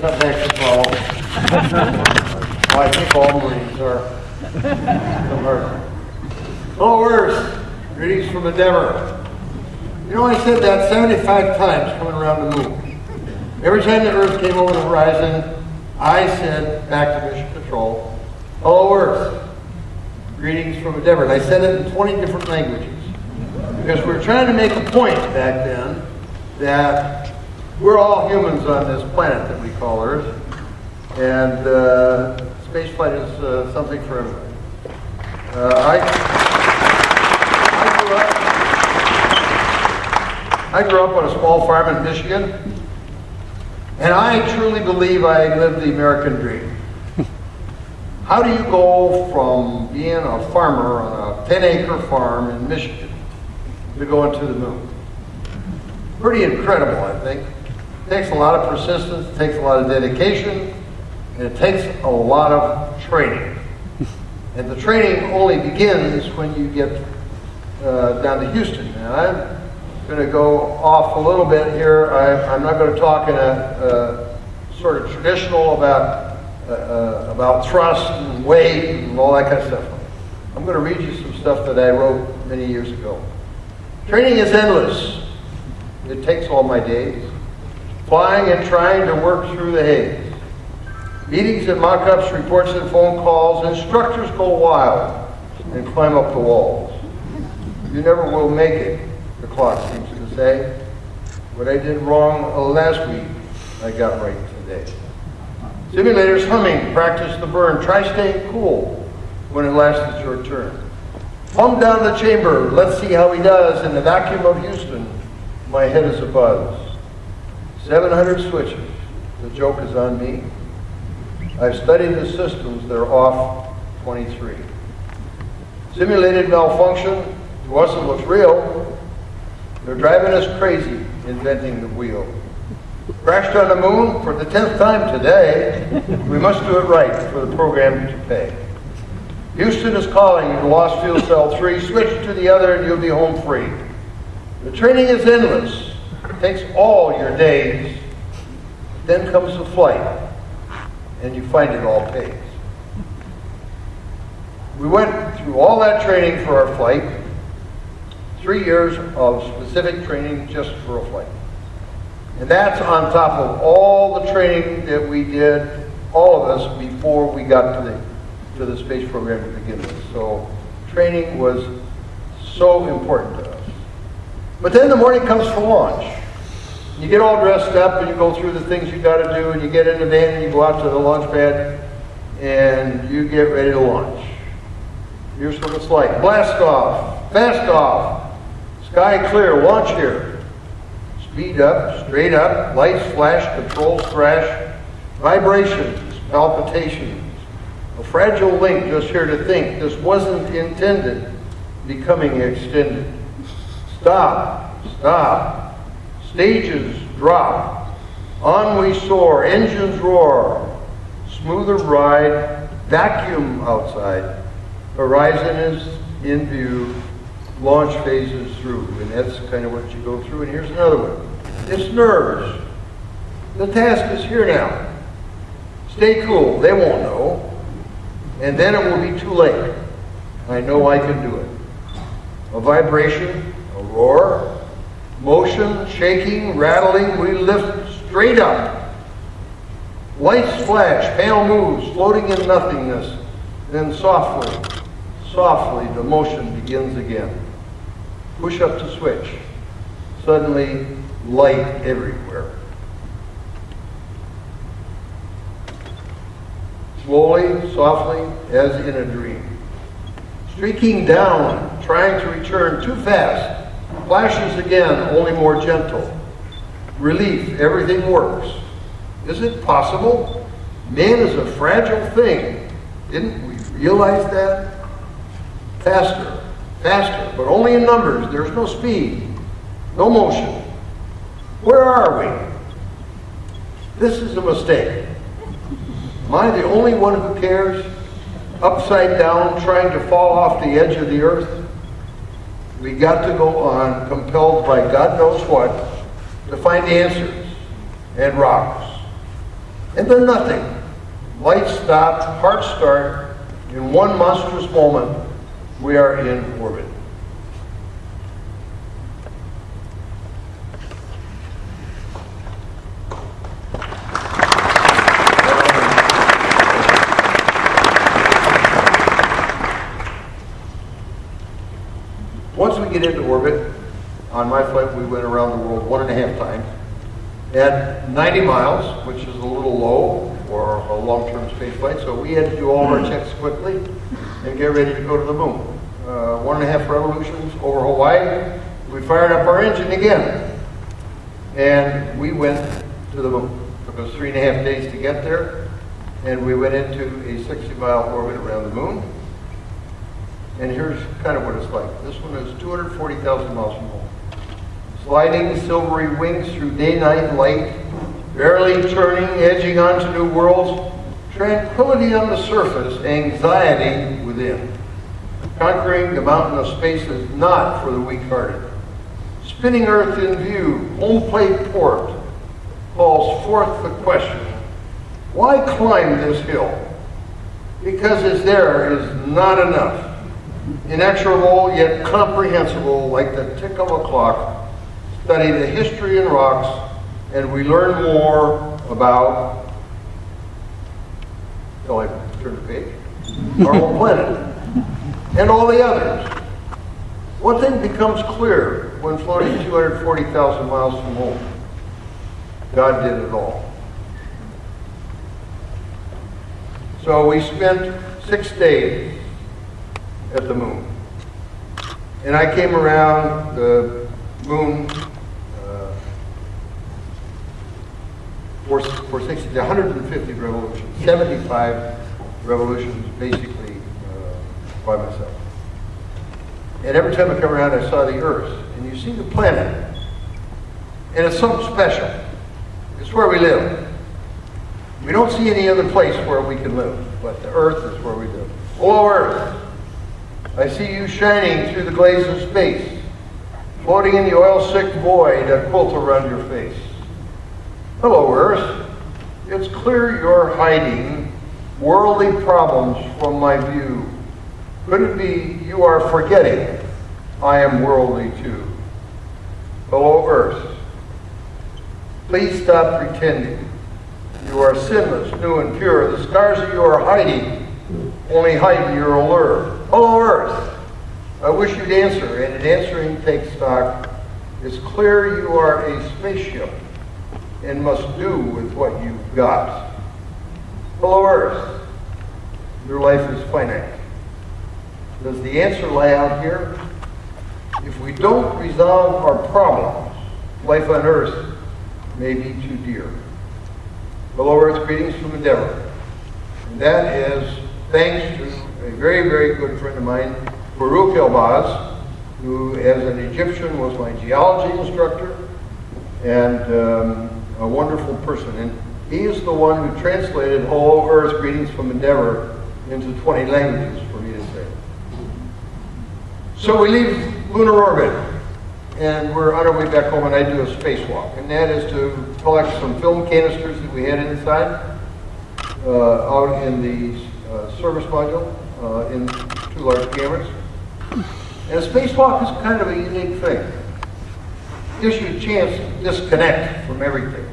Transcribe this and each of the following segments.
tough act to follow. Well, I think all Marines are. Hello, Earth. Oh, Greetings from Endeavour. You know, I said that 75 times coming around the moon. Every time the Earth came over the horizon, I said back to Mission Control, Hello, Earth. Greetings from Endeavour. And I said it in 20 different languages. Because we were trying to make a point back then that we're all humans on this planet that we call Earth. And uh, space flight is uh, something for everybody. Uh, I, I, grew up, I grew up on a small farm in Michigan, and I truly believe I lived the American dream. How do you go from being a farmer on a 10 acre farm in Michigan to going to the moon? Pretty incredible, I think. It takes a lot of persistence, it takes a lot of dedication, and it takes a lot of training. And the training only begins when you get uh, down to Houston. And I'm going to go off a little bit here. I, am not going to talk in a, uh, sort of traditional about uh, uh, about thrust and weight and all that kind of stuff. I'm going to read you some stuff that I wrote many years ago. Training is endless. It takes all my days. Flying and trying to work through the haze. Meetings and mock-ups, reports and phone calls. Instructors go wild and climb up the walls. You never will make it, the clock seems to say. What I did wrong uh, last week, I got right today. Simulators humming, practice the burn. Try staying cool when it lasts is your turn. Pump down the chamber, let's see how he does. In the vacuum of Houston, my head is abuzz. 700 switches, the joke is on me. I've studied the systems, they're off 23. Simulated malfunction, to us it looks real. They're driving us crazy inventing the wheel. Crashed on the moon for the 10th time today. We must do it right for the program to pay. Houston is calling you to lost fuel cell 3. Switch to the other and you'll be home free. The training is endless. Takes all your days. Then comes the flight and you find it all pays. We went through all that training for our flight, three years of specific training just for a flight. And that's on top of all the training that we did, all of us, before we got to the, to the space program to begin with. So training was so important to us. But then the morning comes for launch. You get all dressed up and you go through the things you've got to do and you get in the van and you go out to the launch pad and you get ready to launch. Here's what it's like. Blast off, fast off, sky clear, launch here. Speed up, straight up, lights flash, controls crash, vibrations, palpitations. A fragile link just here to think this wasn't intended, becoming extended. Stop, stop, Stages drop. On we soar. Engines roar. Smoother ride. Vacuum outside. Horizon is in view. Launch phases through. And that's kind of what you go through. And here's another one. It's nerves. The task is here now. Stay cool. They won't know. And then it will be too late. I know I can do it. A vibration, a roar, Motion, shaking, rattling, we lift straight up. Lights flash, panel moves, floating in nothingness. Then softly, softly, the motion begins again. Push up to switch. Suddenly, light everywhere. Slowly, softly, as in a dream. Streaking down, trying to return too fast Flashes again, only more gentle. Relief, everything works. Is it possible? Man is a fragile thing. Didn't we realize that? Faster, faster, but only in numbers. There's no speed, no motion. Where are we? This is a mistake. Am I the only one who cares? Upside down, trying to fall off the edge of the earth? We got to go on, compelled by God knows what, to find answers and rocks. And then nothing. Lights stopped, heart start. In one monstrous moment, we are in orbit. Once we get into orbit, on my flight we went around the world one and a half times. At 90 miles, which is a little low for a long-term space flight, so we had to do all our checks quickly and get ready to go to the moon. Uh, one and a half revolutions over Hawaii, we fired up our engine again. And we went to the moon. It took us three and a half days to get there, and we went into a 60-mile orbit around the moon. And here's kind of what it's like. This one is 240,000 miles from home. Sliding silvery wings through day-night light, barely turning, edging onto new worlds, tranquility on the surface, anxiety within. Conquering the mountain of space is not for the weak-hearted. Spinning Earth in view, home plate port, calls forth the question, why climb this hill? Because it's there is not enough. Inexorable yet comprehensible, like the tick of a clock, study the history in rocks, and we learn more about, till I turn the page, our own planet, and all the others. One thing becomes clear when floating 240,000 miles from home. God did it all. So we spent six days at the moon. And I came around the moon uh, for, for 60, 150 revolutions, 75 revolutions basically uh, by myself. And every time I come around, I saw the Earth. And you see the planet. And it's something special. It's where we live. We don't see any other place where we can live, but the Earth is where we live. Hello, Earth. I see you shining through the glaze of space, floating in the oil-sick void that quilt around your face. Hello, Earth. It's clear you're hiding worldly problems from my view. Could it be you are forgetting I am worldly too? Hello, Earth. Please stop pretending. You are sinless, new and pure. The scars that you are hiding only heighten your allure. Hello, Earth. I wish you'd answer, and in answering, take stock. It's clear you are a spaceship and must do with what you've got. Hello, Earth. Your life is finite. Does the answer lie out here? If we don't resolve our problems, life on Earth may be too dear. Hello, Earth. Greetings from Endeavour. And that is thanks to a very, very good friend of mine, Farouk El-Baz, who as an Egyptian was my geology instructor and um, a wonderful person. And he is the one who translated Hello Earth, Greetings from Endeavour into 20 languages for me to say. So we leave lunar orbit and we're on our way back home and I do a spacewalk. And that is to collect some film canisters that we had inside uh, out in the service module uh, in two large cameras. And a spacewalk is kind of a unique thing. Gives you a chance to disconnect from everything.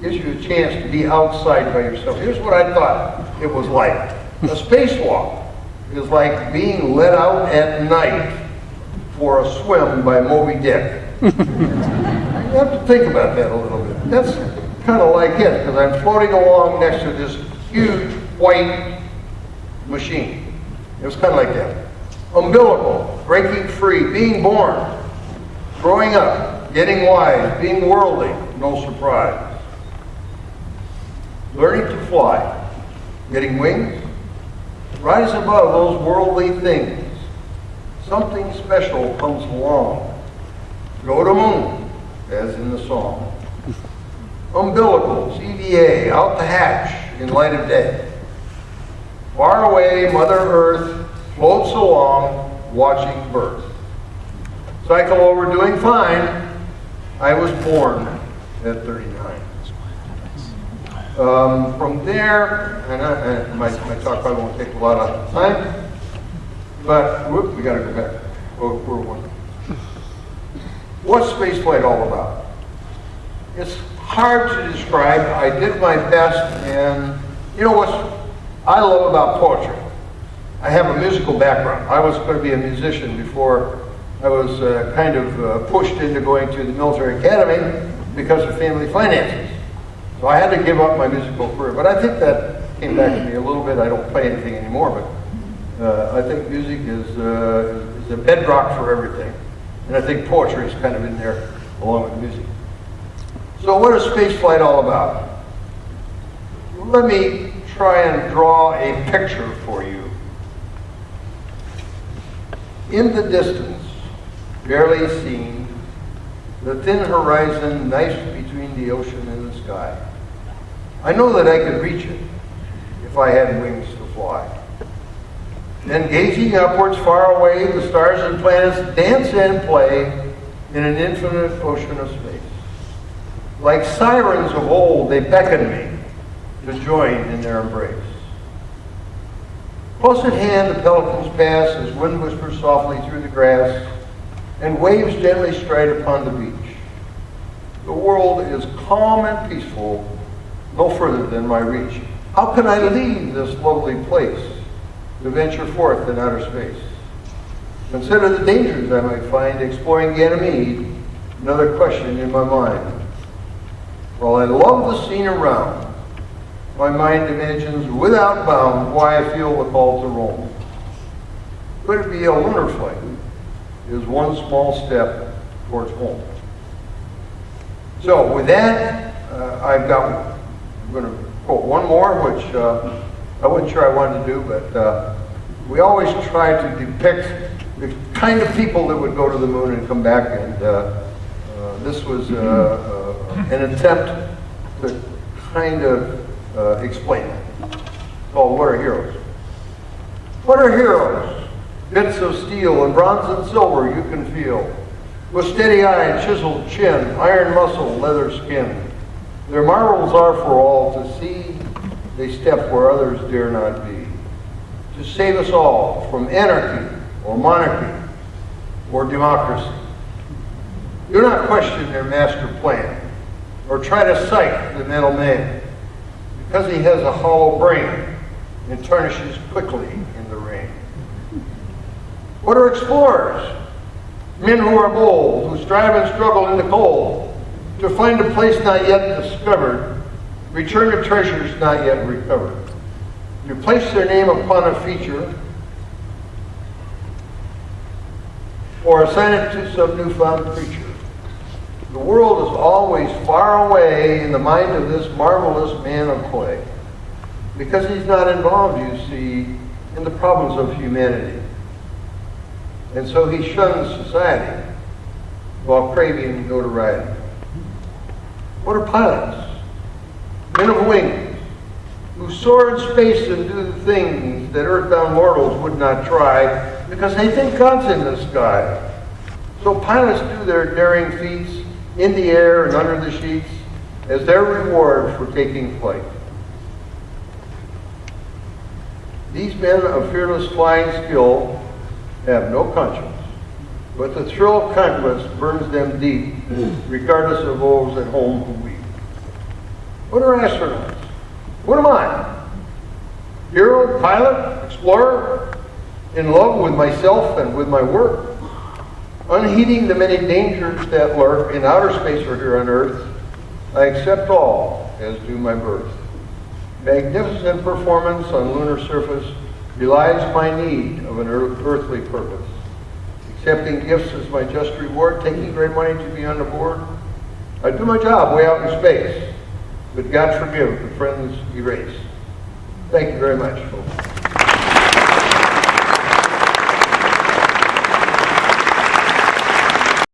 Gives you a chance to be outside by yourself. Here's what I thought it was like. A spacewalk is like being let out at night for a swim by Moby Dick. you have to think about that a little bit. That's kind of like it, because I'm floating along next to this huge white machine. It was kind of like that. Umbilical, breaking free, being born, growing up, getting wise, being worldly, no surprise. Learning to fly, getting wings, rise above those worldly things. Something special comes along. Go to moon, as in the song. Umbilicals, EVA, out the hatch in light of day. Far away, Mother Earth floats along, watching birth. Cycle over, doing fine. I was born at 39. Um, from there, and, I, and my, my talk probably won't take a lot of time, but whoop, we got to go back. Oh, we're one. What's spaceflight all about? It's hard to describe. I did my best, and you know what I love about poetry? I have a musical background. I was going to be a musician before I was uh, kind of uh, pushed into going to the military academy because of family finances. So I had to give up my musical career. But I think that came back to me a little bit. I don't play anything anymore, but uh, I think music is, uh, is a bedrock for everything. And I think poetry is kind of in there along with music. So what is spaceflight all about? Let me try and draw a picture for you. In the distance, barely seen, the thin horizon knifed between the ocean and the sky. I know that I could reach it if I had wings to fly. Then gazing upwards far away, the stars and planets dance and play in an infinite ocean of space. Like sirens of old, they beckon me to join in their embrace. Close at hand, the pelicans pass as wind whispers softly through the grass and waves gently stride upon the beach. The world is calm and peaceful, no further than my reach. How can I leave this lovely place to venture forth in outer space? Consider the dangers I might find exploring Ganymede, another question in my mind. While I love the scene around, my mind imagines without bound why I feel the call to roam. Could it be a lunar flight? Is one small step towards home. So with that, uh, I've got, I'm going to quote one more, which uh, I wasn't sure I wanted to do, but uh, we always try to depict the kind of people that would go to the moon and come back, and uh, uh, this was uh, an attempt to kind of uh, explain it. Called What Are Heroes? What are heroes? Bits of steel and bronze and silver you can feel. With steady eye and chiseled chin, iron muscle, leather skin. Their marvels are for all to see. They step where others dare not be. To save us all from anarchy or monarchy or democracy. Do not question their master plan or try to cite the mental man because he has a hollow brain and tarnishes quickly in the rain. What are explorers? Men who are bold, who strive and struggle in the cold to find a place not yet discovered, return to treasures not yet recovered, to place their name upon a feature, or assign it to some newfound creature. The world is always far away in the mind of this marvelous man of clay, because he's not involved, you see, in the problems of humanity. And so he shuns society while craving notoriety. What are pilots? Men of wings, who soar in space and do the things that earthbound mortals would not try because they think God's in the sky. So pilots do their daring feats in the air and under the sheets as their reward for taking flight. These men of fearless flying skill have no conscience, but the thrill of conquest burns them deep, regardless of those at home who weep. What are astronauts? What am I? Hero, pilot, explorer, in love with myself and with my work, unheeding the many dangers that lurk in outer space or here on Earth, I accept all as do my birth. Magnificent performance on lunar surface belies my need of an earthly purpose. Accepting gifts as my just reward, taking great money to be on the board. I do my job way out in space, but God forgive the friends erase. Thank you very much, folks.